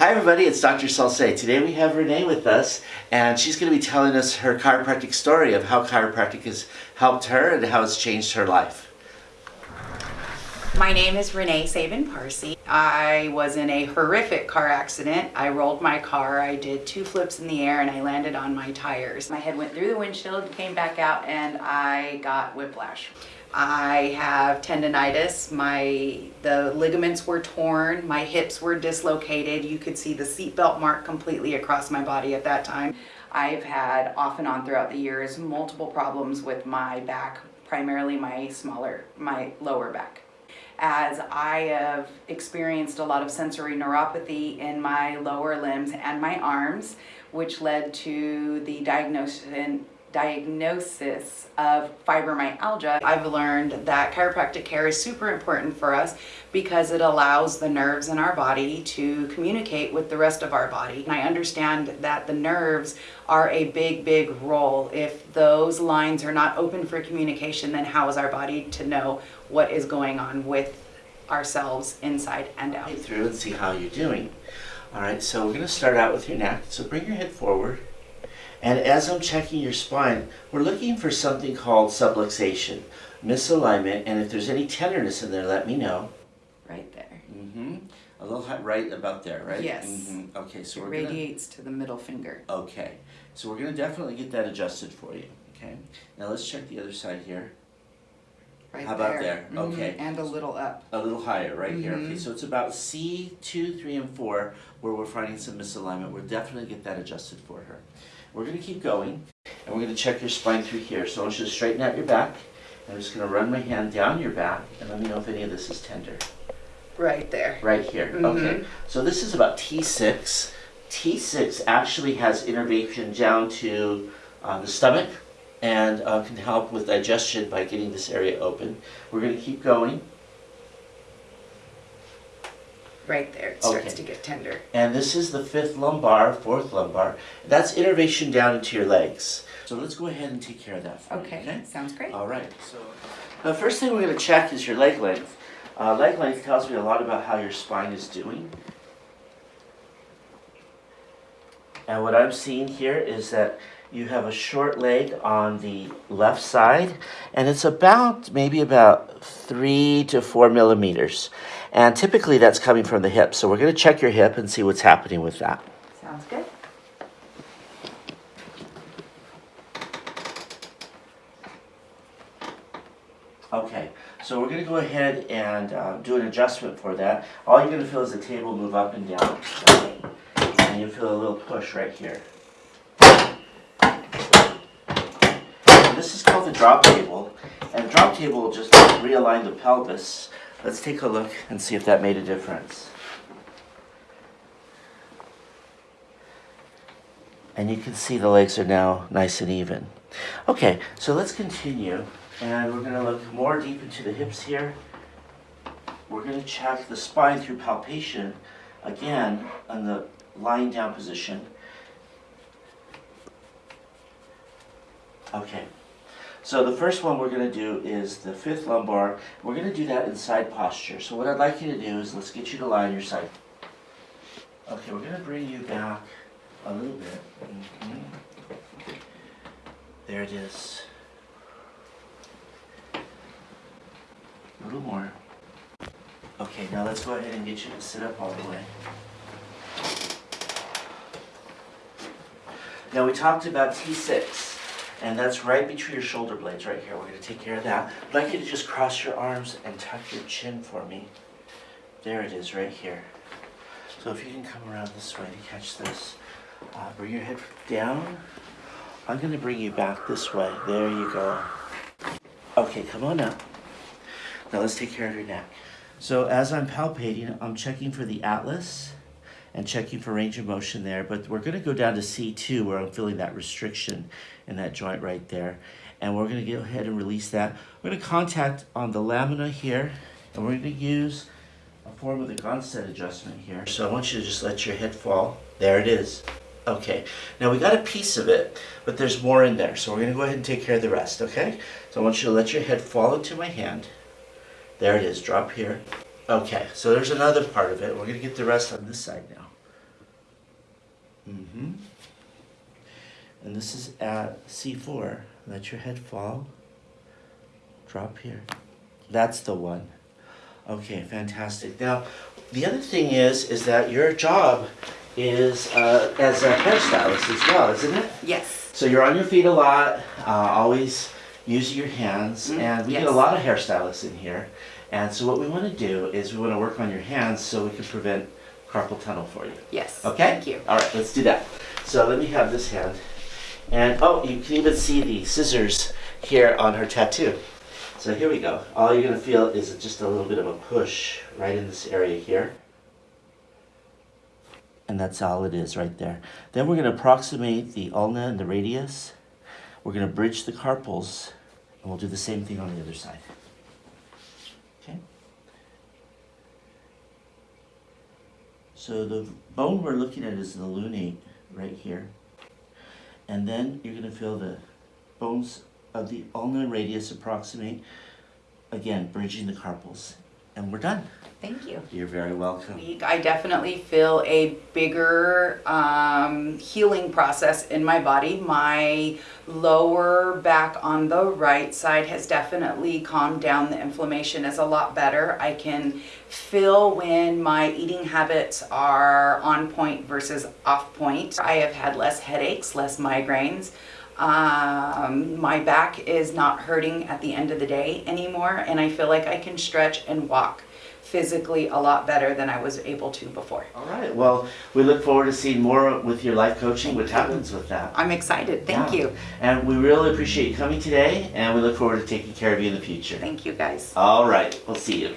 Hi everybody, it's Dr. Salce. Today we have Renee with us and she's going to be telling us her chiropractic story of how chiropractic has helped her and how it's changed her life. My name is Renee Sabin Parsi. I was in a horrific car accident. I rolled my car, I did two flips in the air and I landed on my tires. My head went through the windshield, came back out and I got whiplash. I have tendonitis, my the ligaments were torn, my hips were dislocated. You could see the seatbelt mark completely across my body at that time. I've had off and on throughout the years multiple problems with my back, primarily my smaller, my lower back as I have experienced a lot of sensory neuropathy in my lower limbs and my arms, which led to the diagnosis diagnosis of fibromyalgia, I've learned that chiropractic care is super important for us because it allows the nerves in our body to communicate with the rest of our body. And I understand that the nerves are a big, big role. If those lines are not open for communication, then how is our body to know what is going on with ourselves inside and out? Through and see how you're doing. All right, so we're going to start out with your neck. So bring your head forward. And as I'm checking your spine, we're looking for something called subluxation, misalignment, and if there's any tenderness in there, let me know. Right there. Mm-hmm. A little high, right about there, right? Yes. Mm-hmm. Okay, so it we're radiates gonna... to the middle finger. Okay, so we're going to definitely get that adjusted for you. Okay. Now let's check the other side here. Right How about there? there? Mm-hmm. Okay. And a little up. A little higher, right here. Okay, Mhm. so it's about C two, three, and four where we're finding some misalignment. We'll definitely get that adjusted for her. We're going to keep going, and we're going to check your spine through here. So I want you to straighten out your back. I'm just going to run my hand down your back, and let me know if any of this is tender. Right there. Right here. Mhm. Okay. So this is about T6. T6 actually has innervation down to uh, the stomach and uh, can help with digestion by getting this area open. We're going to keep going. Right there. It starts Okay. to get tender. And this is the fifth lumbar, fourth lumbar. That's innervation down into your legs. So let's go ahead and take care of that for you, Okay. Sounds great. All right. So the first thing we're going to check is your leg length. Uh, leg length tells me a lot about how your spine is doing. And what I'm seeing here is that you have a short leg on the left side, and it's about maybe about three to four millimeters. And typically that's coming from the hip. So we're going to check your hip and see what's happening with that. Sounds good. Okay, so we're going to go ahead and uh, do an adjustment for that. All you're going to feel is the table move up and down. And you feel a little push right here. This is called the drop table. And the drop table will just realign the pelvis. Let's take a look and see if that made a difference. And you can see the legs are now nice and even. Okay, so let's continue. And we're going to look more deep into the hips here. We're going to check the spine through palpation, again, on the lying down position. Okay, so the first one we're going to do is the fifth lumbar. We're going to do that in side posture. So what I'd like you to do is let's get you to lie on your side. Okay, we're going to bring you back a little bit. Mm -hmm. There it is. A little more. Okay, now let's go ahead and get you to sit up all the way. Now we talked about T6, and that's right between your shoulder blades right here. We're going to take care of that. I'd like you to just cross your arms and tuck your chin for me. There it is right here. So if you can come around this way to catch this. Uh, bring your head down. I'm going to bring you back this way. There you go. Okay, come on up. Now let's take care of your neck. So as I'm palpating, I'm checking for the atlas and checking for range of motion there, but we're gonna go down to C2 where I'm feeling that restriction in that joint right there. And we're gonna go ahead and release that. We're gonna contact on the lamina here, and we're gonna use a form of the Gonstead adjustment here. So I want you to just let your head fall. There it is. Okay, now we got a piece of it, but there's more in there. So we're gonna go ahead and take care of the rest, okay? So I want you to let your head fall into my hand. There it is, drop here. Okay, so there's another part of it. We're gonna get the rest on this side now. Mm-hmm. And this is at C4. Let your head fall. Drop here. That's the one. Okay, fantastic. Now, the other thing is, is that your job is uh, as a hairstylist as well, isn't it? Yes. So you're on your feet a lot, uh, always using your hands, Mm, and we get a lot of hairstylists in here. And so what we want to do is we want to work on your hands so we can prevent carpal tunnel for you. Yes. Okay? Thank you. All right, let's do that. So let me have this hand. And oh, you can even see the scissors here on her tattoo. So here we go. All you're going to feel is just a little bit of a push right in this area here. And that's all it is right there. Then we're going to approximate the ulna and the radius. We're going to bridge the carpals, and we'll do the same thing on the other side. Okay? So the bone we're looking at is the lunate right here. And then you're going to feel the bones of the ulnar radius approximate, again, bridging the carpals. And we're done. Thank you. You're very welcome. week, I definitely feel a bigger um, healing process in my body. My lower back on the right side has definitely calmed down. The inflammation is a lot better. I can feel when my eating habits are on point versus off point. I have had less headaches, less migraines. Um, my back is not hurting at the end of the day anymore, and I feel like I can stretch and walk physically a lot better than I was able to before. All right. Well, we look forward to seeing more with your life coaching, what happens with that. I'm excited. Thank Yeah. you. And we really appreciate you coming today, and we look forward to taking care of you in the future. Thank you guys. All right. We'll see you.